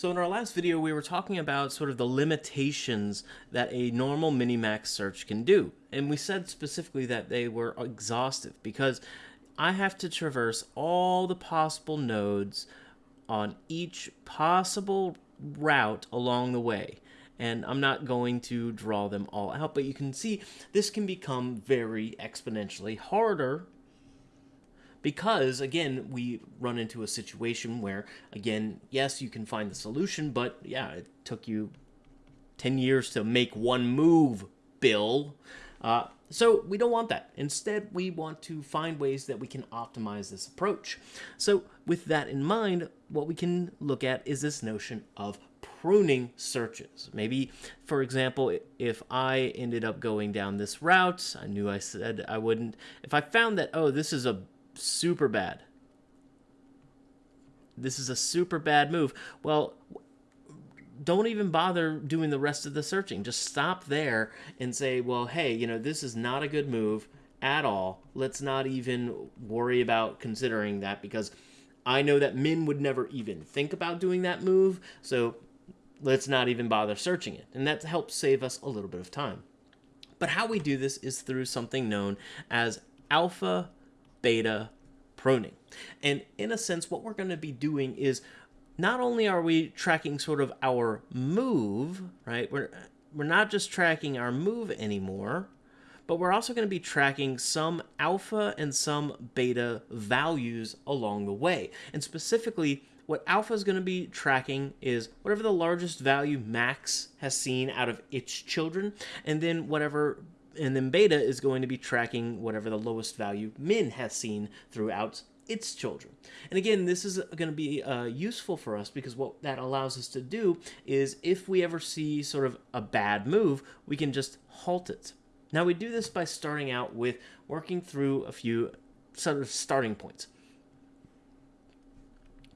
So in our last video, we were talking about sort of the limitations that a normal minimax search can do. And we said specifically that they were exhaustive because I have to traverse all the possible nodes on each possible route along the way. And I'm not going to draw them all out, but you can see this can become very exponentially harder because again we run into a situation where again yes you can find the solution but yeah it took you 10 years to make one move bill uh, so we don't want that instead we want to find ways that we can optimize this approach so with that in mind what we can look at is this notion of pruning searches. Maybe, for example, if I ended up going down this route, I knew I said I wouldn't. If I found that, oh, this is a super bad. This is a super bad move. Well, don't even bother doing the rest of the searching. Just stop there and say, well, hey, you know, this is not a good move at all. Let's not even worry about considering that because I know that Min would never even think about doing that move. So let's not even bother searching it. And that helps save us a little bit of time. But how we do this is through something known as alpha beta pruning. And in a sense, what we're going to be doing is not only are we tracking sort of our move, right? We're, we're not just tracking our move anymore, but we're also going to be tracking some alpha and some beta values along the way. And specifically, what alpha is going to be tracking is whatever the largest value max has seen out of its children, and then whatever and then beta is going to be tracking whatever the lowest value min has seen throughout its children. And again, this is going to be uh, useful for us because what that allows us to do is if we ever see sort of a bad move, we can just halt it. Now we do this by starting out with working through a few sort of starting points.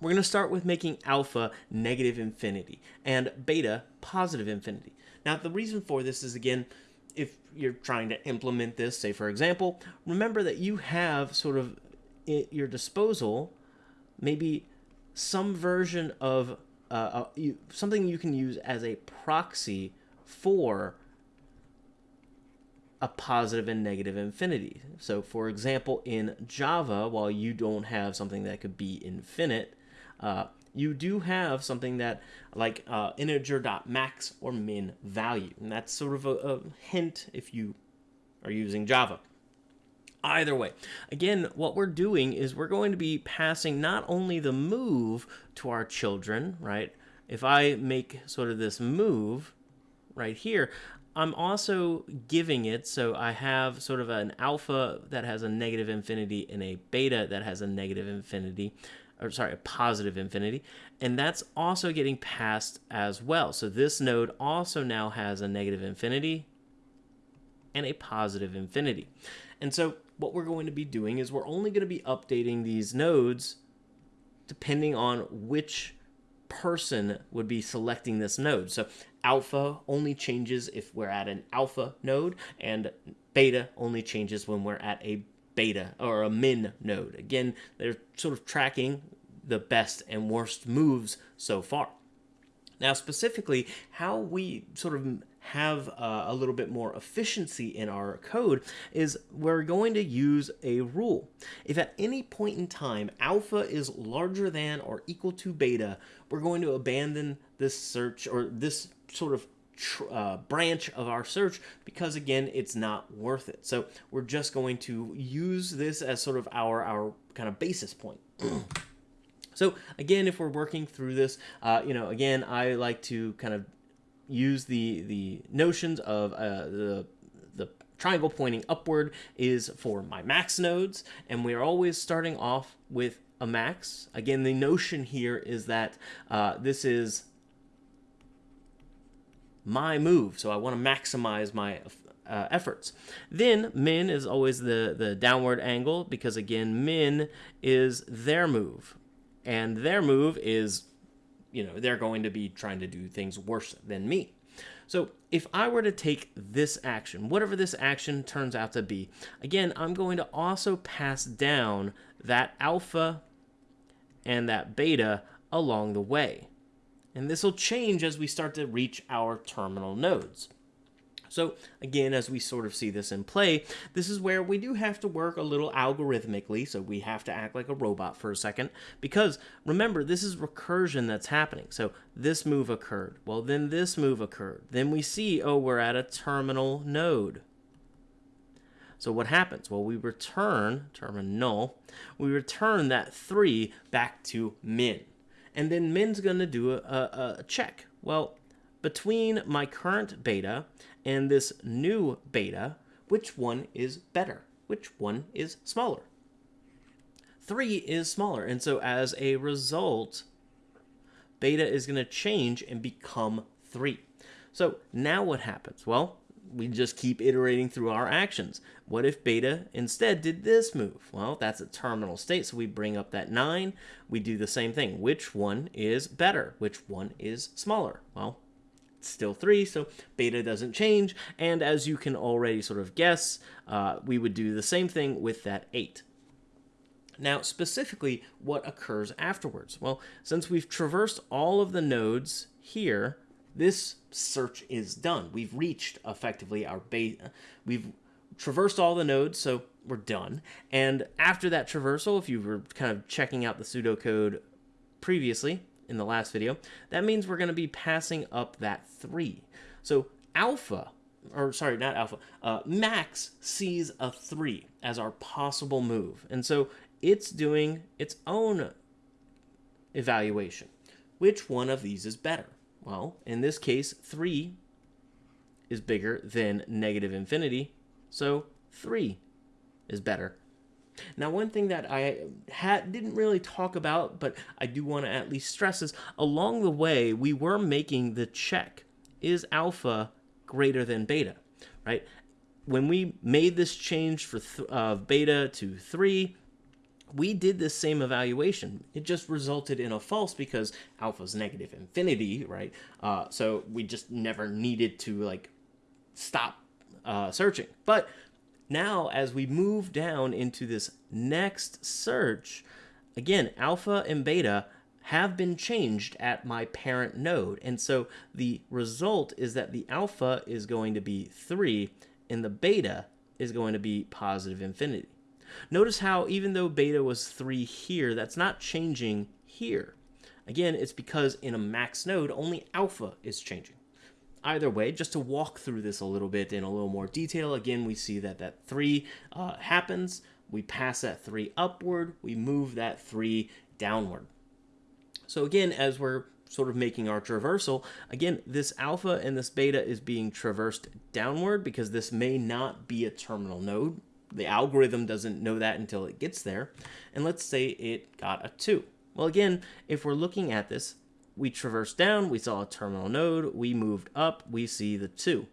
We're going to start with making alpha negative infinity and beta positive infinity. Now the reason for this is again, if you're trying to implement this, say for example, remember that you have sort of at your disposal maybe some version of uh, uh, you, something you can use as a proxy for a positive and negative infinity. So for example, in Java, while you don't have something that could be infinite, uh, you do have something that like uh, integer.max or min value. And that's sort of a, a hint if you are using Java. Either way, again, what we're doing is we're going to be passing not only the move to our children, right? If I make sort of this move right here, I'm also giving it, so I have sort of an alpha that has a negative infinity and a beta that has a negative infinity or sorry, a positive infinity, and that's also getting passed as well. So this node also now has a negative infinity and a positive infinity. And so what we're going to be doing is we're only going to be updating these nodes depending on which person would be selecting this node. So alpha only changes if we're at an alpha node, and beta only changes when we're at a beta or a min node. Again, they're sort of tracking the best and worst moves so far. Now, specifically, how we sort of have uh, a little bit more efficiency in our code is we're going to use a rule. If at any point in time alpha is larger than or equal to beta, we're going to abandon this search or this sort of uh, branch of our search because again it's not worth it. So we're just going to use this as sort of our our kind of basis point. So again if we're working through this uh, you know again I like to kind of use the the notions of uh, the the triangle pointing upward is for my max nodes and we are always starting off with a max. Again the notion here is that uh, this is my move, so I want to maximize my uh, efforts. Then min is always the, the downward angle because again, min is their move. And their move is, you know, they're going to be trying to do things worse than me. So if I were to take this action, whatever this action turns out to be, again, I'm going to also pass down that alpha and that beta along the way. And this will change as we start to reach our terminal nodes. So again, as we sort of see this in play, this is where we do have to work a little algorithmically, so we have to act like a robot for a second, because remember, this is recursion that's happening. So this move occurred, well then this move occurred. Then we see, oh, we're at a terminal node. So what happens? Well, we return, terminal, we return that 3 back to min. And then min's going to do a, a, a check. Well, between my current beta and this new beta, which one is better? Which one is smaller? 3 is smaller, and so as a result, beta is going to change and become 3. So now what happens? Well, we just keep iterating through our actions. What if beta instead did this move? Well, that's a terminal state, so we bring up that 9. We do the same thing. Which one is better? Which one is smaller? Well, still 3, so beta doesn't change. And as you can already sort of guess, uh, we would do the same thing with that 8. Now, specifically, what occurs afterwards? Well, since we've traversed all of the nodes here, this search is done. We've reached effectively our base. We've traversed all the nodes, so we're done. And after that traversal, if you were kind of checking out the pseudocode previously, in the last video, that means we're going to be passing up that 3. So alpha, or sorry, not alpha, uh, max sees a 3 as our possible move. And so it's doing its own evaluation. Which one of these is better? Well, in this case, 3 is bigger than negative infinity, so 3 is better. Now, one thing that I had didn't really talk about, but I do want to at least stress is along the way we were making the check: is alpha greater than beta, right? When we made this change for uh, beta to three, we did this same evaluation. It just resulted in a false because alpha's negative infinity, right? Uh, so we just never needed to like stop uh, searching. But now, as we move down into this next search, again, alpha and beta have been changed at my parent node. And so the result is that the alpha is going to be 3 and the beta is going to be positive infinity. Notice how even though beta was 3 here, that's not changing here. Again, it's because in a max node, only alpha is changing either way, just to walk through this a little bit in a little more detail, again, we see that that 3 uh, happens. We pass that 3 upward. We move that 3 downward. So again, as we're sort of making our traversal, again, this alpha and this beta is being traversed downward because this may not be a terminal node. The algorithm doesn't know that until it gets there. And let's say it got a 2. Well, again, if we're looking at this, we traversed down, we saw a terminal node, we moved up, we see the 2.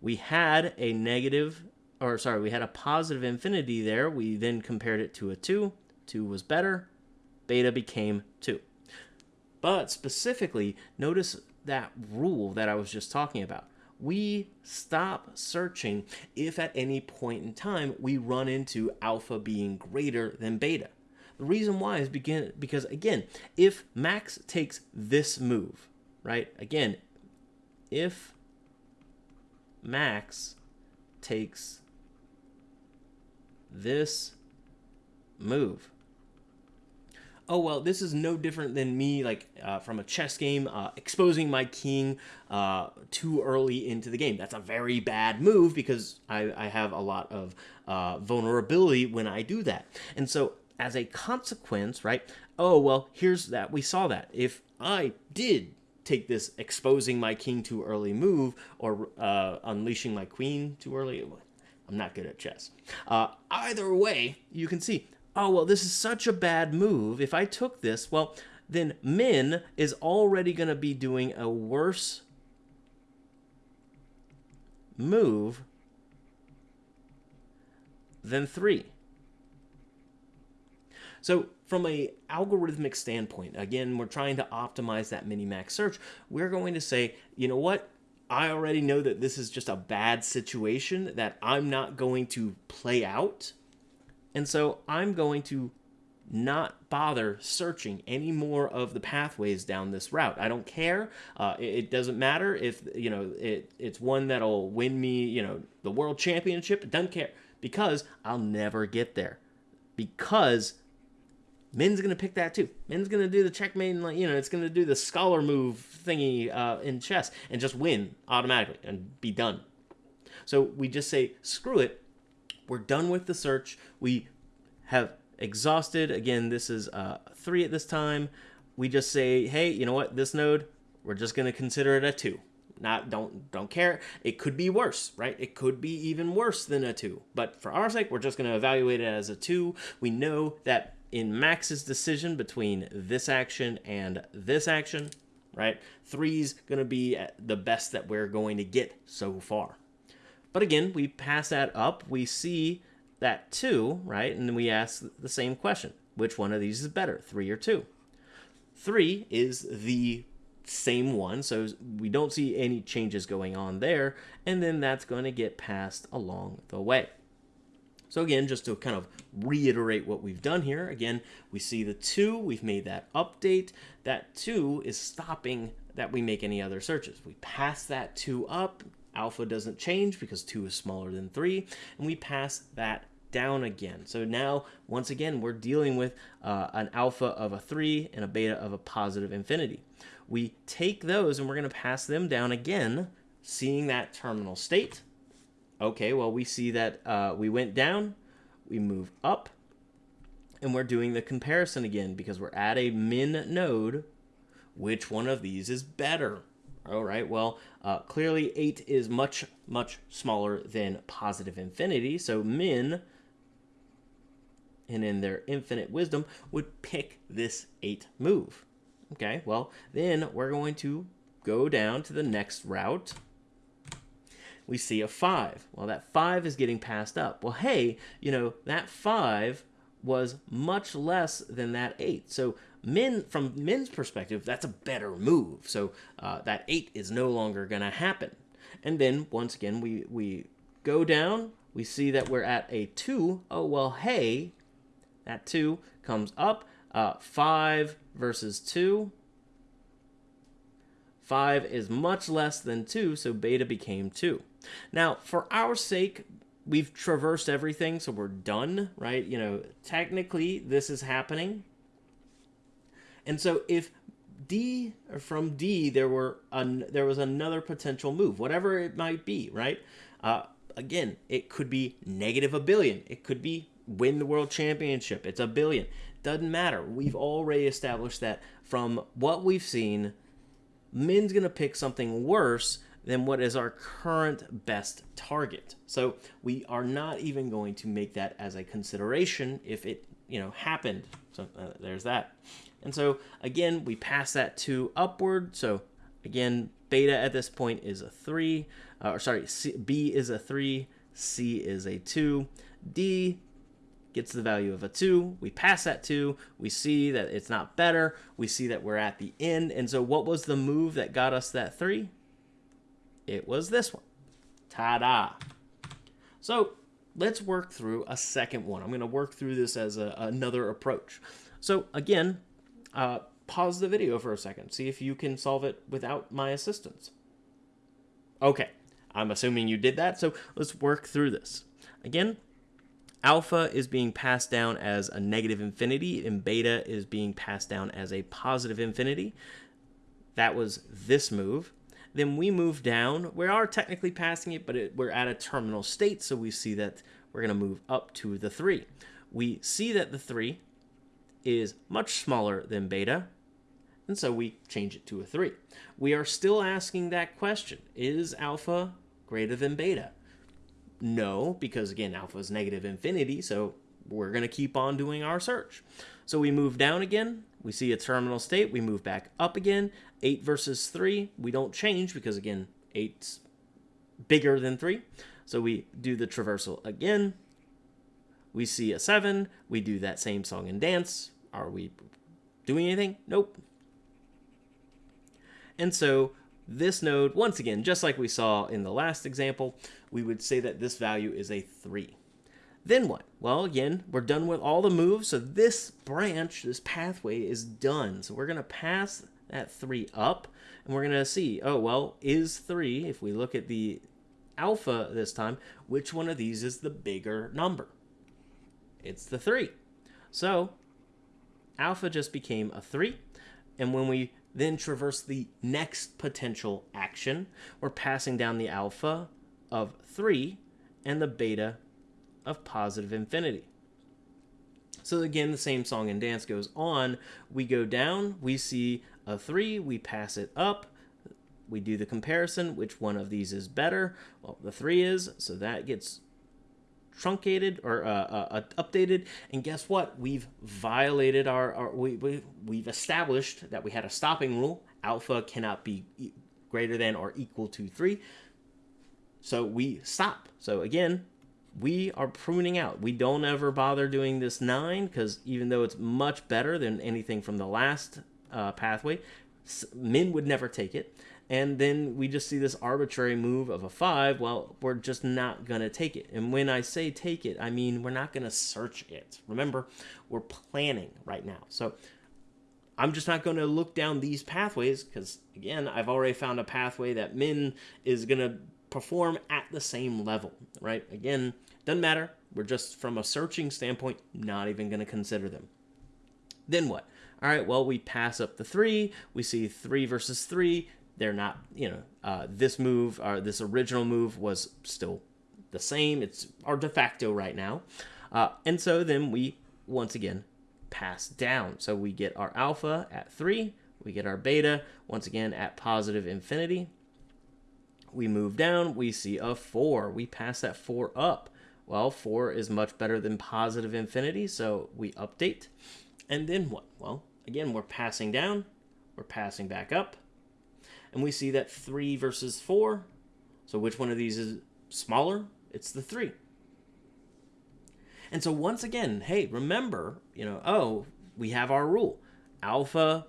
We had a negative, or sorry, we had a positive infinity there. We then compared it to a 2. 2 was better. Beta became 2. But specifically, notice that rule that I was just talking about. We stop searching if at any point in time we run into alpha being greater than beta. The reason why is begin because again, if Max takes this move, right? Again, if Max takes this move. Oh well, this is no different than me, like uh, from a chess game, uh, exposing my king uh, too early into the game. That's a very bad move because I, I have a lot of uh, vulnerability when I do that. And so as a consequence, right? Oh, well, here's that. We saw that. If I did take this exposing my king too early move or uh, unleashing my queen too early, I'm not good at chess. Uh, either way, you can see, oh, well, this is such a bad move. If I took this, well, then Min is already going to be doing a worse move than 3. So from a algorithmic standpoint, again, we're trying to optimize that minimax search. We're going to say, you know what? I already know that this is just a bad situation that I'm not going to play out. And so I'm going to not bother searching any more of the pathways down this route. I don't care. Uh, it, it, doesn't matter if you know it, it's one that'll win me, you know, the world championship. It doesn't care because I'll never get there. Because Min's gonna pick that too. Min's gonna do the checkmate, like you know, it's gonna do the scholar move thingy uh, in chess and just win automatically and be done. So we just say screw it. We're done with the search. We have exhausted. Again, this is uh, three at this time. We just say, hey, you know what? This node, we're just gonna consider it a two. Not don't don't care. It could be worse, right? It could be even worse than a two. But for our sake, we're just gonna evaluate it as a two. We know that in Max's decision between this action and this action, right? Three's going to be the best that we're going to get so far. But again, we pass that up. We see that two, right? And we ask the same question. Which one of these is better, three or two? Three is the same one, so we don't see any changes going on there. And then that's going to get passed along the way. So again, just to kind of reiterate what we've done here, again, we see the 2, we've made that update. That 2 is stopping that we make any other searches. We pass that 2 up, alpha doesn't change because 2 is smaller than 3, and we pass that down again. So now, once again, we're dealing with uh, an alpha of a 3 and a beta of a positive infinity. We take those and we're going to pass them down again, seeing that terminal state, Okay, well, we see that uh, we went down, we move up, and we're doing the comparison again because we're at a min node. Which one of these is better? All right, well, uh, clearly 8 is much, much smaller than positive infinity, so min, and in their infinite wisdom, would pick this 8 move. Okay, well, then we're going to go down to the next route, we see a 5. Well, that 5 is getting passed up. Well, hey, you know, that 5 was much less than that 8. So Min, from Min's perspective, that's a better move. So uh, that 8 is no longer going to happen. And then, once again, we, we go down. We see that we're at a 2. Oh, well, hey, that 2 comes up. Uh, 5 versus 2. 5 is much less than 2, so beta became 2. Now, for our sake, we've traversed everything, so we're done, right? You know, technically, this is happening. And so if D from D there were an, there was another potential move, whatever it might be, right? Uh, again, it could be negative a billion. It could be win the world championship. It's a billion. Doesn't matter. We've already established that from what we've seen, Min's gonna pick something worse than what is our current best target. So we are not even going to make that as a consideration if it, you know, happened. So uh, there's that. And so again, we pass that 2 upward. So again, beta at this point is a 3, uh, or sorry, C, B is a 3, C is a 2, D gets the value of a 2. We pass that 2. We see that it's not better. We see that we're at the end. And so what was the move that got us that 3? It was this one. Ta-da! So let's work through a second one. I'm going to work through this as a, another approach. So again, uh, pause the video for a second. See if you can solve it without my assistance. Okay, I'm assuming you did that, so let's work through this. Again, alpha is being passed down as a negative infinity, and beta is being passed down as a positive infinity. That was this move. Then we move down. We are technically passing it, but it, we're at a terminal state, so we see that we're going to move up to the 3. We see that the 3 is much smaller than beta, and so we change it to a 3. We are still asking that question. Is alpha greater than beta? No, because again, alpha is negative infinity, so we're going to keep on doing our search. So we move down again, we see a terminal state, we move back up again. 8 versus 3, we don't change because, again, 8's bigger than 3. So we do the traversal again. We see a 7. We do that same song and dance. Are we doing anything? Nope. And so this node, once again, just like we saw in the last example, we would say that this value is a 3. Then what? Well, again, we're done with all the moves, so this branch, this pathway is done. So we're going to pass that 3 up, and we're going to see, oh, well, is 3, if we look at the alpha this time, which one of these is the bigger number? It's the 3. So alpha just became a 3, and when we then traverse the next potential action, we're passing down the alpha of 3 and the beta of positive infinity. So again, the same song and dance goes on. We go down, we see a 3, we pass it up, we do the comparison, which one of these is better? Well, the 3 is, so that gets truncated or uh, uh, uh, updated. And guess what? We've violated our, our we, we, we've established that we had a stopping rule. Alpha cannot be greater than or equal to 3. So we stop. So again, we are pruning out. We don't ever bother doing this 9 because even though it's much better than anything from the last uh, pathway, Min would never take it. And then we just see this arbitrary move of a 5. Well, we're just not going to take it. And when I say take it, I mean we're not going to search it. Remember, we're planning right now. So I'm just not going to look down these pathways because, again, I've already found a pathway that Min is going to perform at the same level, right? Again, doesn't matter. We're just, from a searching standpoint, not even going to consider them. Then what? All right, well, we pass up the three. We see three versus three. They're not, you know, uh, this move, or this original move was still the same. It's our de facto right now. Uh, and so then we, once again, pass down. So we get our alpha at three. We get our beta, once again, at positive infinity. We move down. We see a four. We pass that four up. Well, 4 is much better than positive infinity, so we update. And then what? Well, again, we're passing down, we're passing back up, and we see that 3 versus 4. So which one of these is smaller? It's the 3. And so once again, hey, remember, you know, oh, we have our rule. Alpha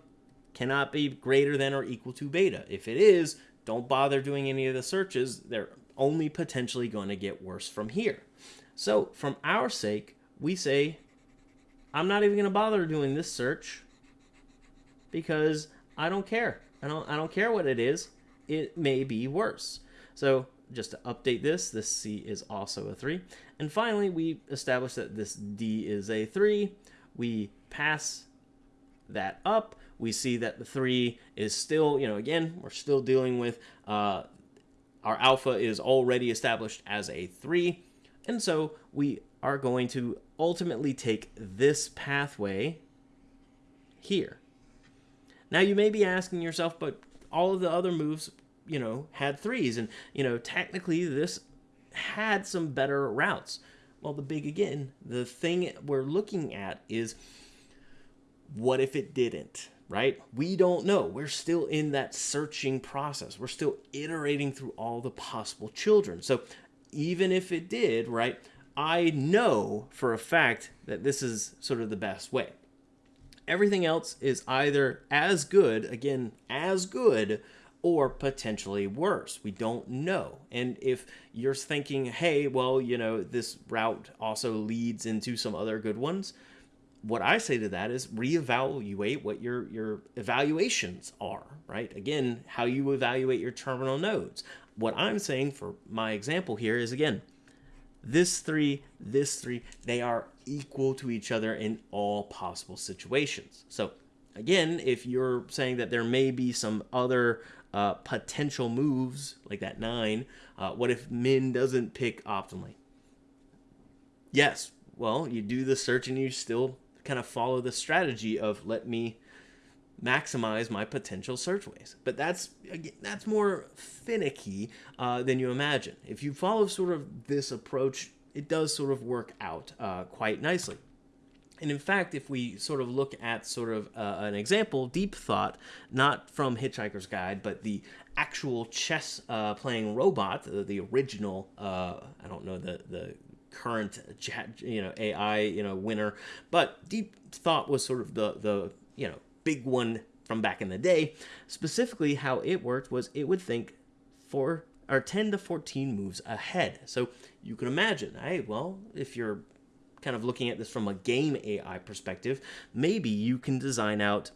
cannot be greater than or equal to beta. If it is, don't bother doing any of the searches. They're only potentially going to get worse from here. So, from our sake, we say, I'm not even going to bother doing this search because I don't care. I don't, I don't care what it is. It may be worse. So, just to update this, this C is also a 3. And finally, we establish that this D is a 3. We pass that up. We see that the 3 is still, you know, again, we're still dealing with uh, our alpha is already established as a 3. And so we are going to ultimately take this pathway here. Now you may be asking yourself, but all of the other moves, you know, had threes. And, you know, technically this had some better routes. Well, the big, again, the thing we're looking at is what if it didn't? right? We don't know. We're still in that searching process. We're still iterating through all the possible children. So even if it did, right, I know for a fact that this is sort of the best way. Everything else is either as good, again, as good, or potentially worse. We don't know. And if you're thinking, hey, well, you know, this route also leads into some other good ones, what I say to that is reevaluate what your your evaluations are, right? Again, how you evaluate your terminal nodes. What I'm saying for my example here is again, this three, this three, they are equal to each other in all possible situations. So again, if you're saying that there may be some other uh, potential moves like that nine, uh, what if Min doesn't pick optimally? Yes, well, you do the search and you still kind of follow the strategy of let me maximize my potential search ways. But that's that's more finicky uh, than you imagine. If you follow sort of this approach, it does sort of work out uh, quite nicely. And in fact, if we sort of look at sort of uh, an example, deep thought, not from Hitchhiker's Guide, but the actual chess uh, playing robot, the, the original, uh, I don't know the, the current chat, you know AI you know winner, but Deep Thought was sort of the the you know big one from back in the day. Specifically, how it worked was it would think four or 10 to 14 moves ahead. So you can imagine, hey, well, if you're kind of looking at this from a game AI perspective, maybe you can design out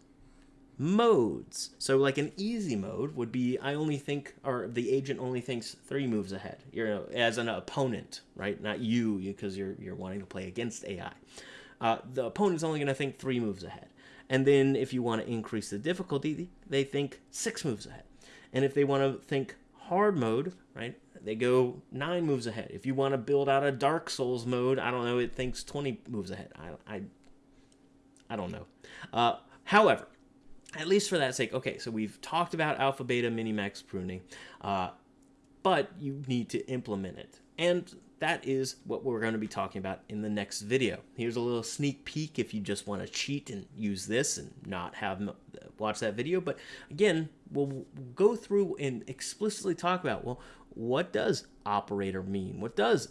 modes. So like an easy mode would be I only think or the agent only thinks three moves ahead. You're as an opponent, right? Not you because you're you're wanting to play against AI. Uh, the opponent's only going to think three moves ahead. And then if you want to increase the difficulty, they think six moves ahead. And if they want to think hard mode, right, they go nine moves ahead. If you want to build out a Dark Souls mode, I don't know, it thinks 20 moves ahead. I, I, I don't know. Uh, however, at least for that sake, okay, so we've talked about alpha, beta, minimax pruning, uh, but you need to implement it. And that is what we're going to be talking about in the next video. Here's a little sneak peek if you just want to cheat and use this and not have watch that video. But again, we'll go through and explicitly talk about, well, what does operator mean? What does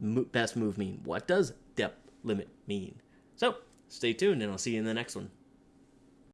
best move mean? What does depth limit mean? So stay tuned and I'll see you in the next one.